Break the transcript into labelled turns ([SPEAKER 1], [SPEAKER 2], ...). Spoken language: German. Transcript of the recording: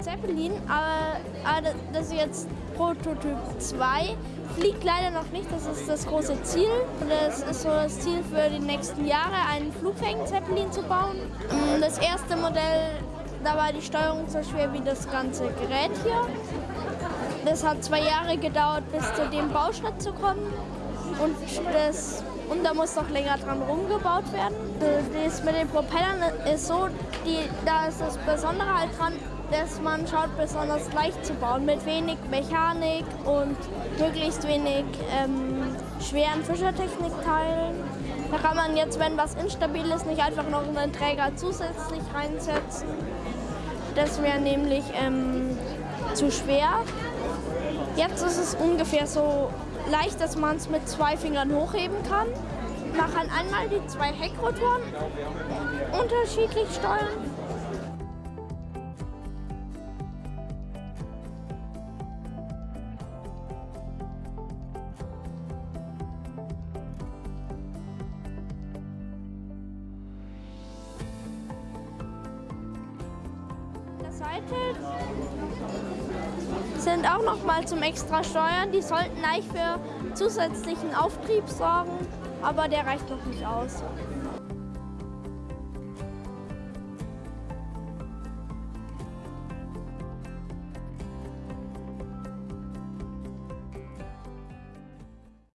[SPEAKER 1] Zeppelin, aber, aber das ist jetzt Prototyp 2. Fliegt leider noch nicht, das ist das große Ziel. Das ist so das Ziel für die nächsten Jahre, einen flugfähigen Zeppelin zu bauen. Das erste Modell, da war die Steuerung so schwer wie das ganze Gerät hier. Das hat zwei Jahre gedauert, bis zu dem Bauschritt zu kommen. Und, das, und da muss noch länger dran rumgebaut werden. Das mit den Propellern ist so, die, da ist das Besondere halt dran, dass man schaut, besonders leicht zu bauen, mit wenig Mechanik und möglichst wenig ähm, schweren Fischertechnikteilen. Da kann man jetzt, wenn was instabil ist, nicht einfach noch einen Träger zusätzlich reinsetzen. Das wäre nämlich ähm, zu schwer. Jetzt ist es ungefähr so leicht, dass man es mit zwei Fingern hochheben kann. Man kann einmal die zwei Heckrotoren unterschiedlich steuern Seite sind auch noch mal zum extra Steuern. Die sollten eigentlich für zusätzlichen Auftrieb sorgen, aber der reicht noch nicht aus.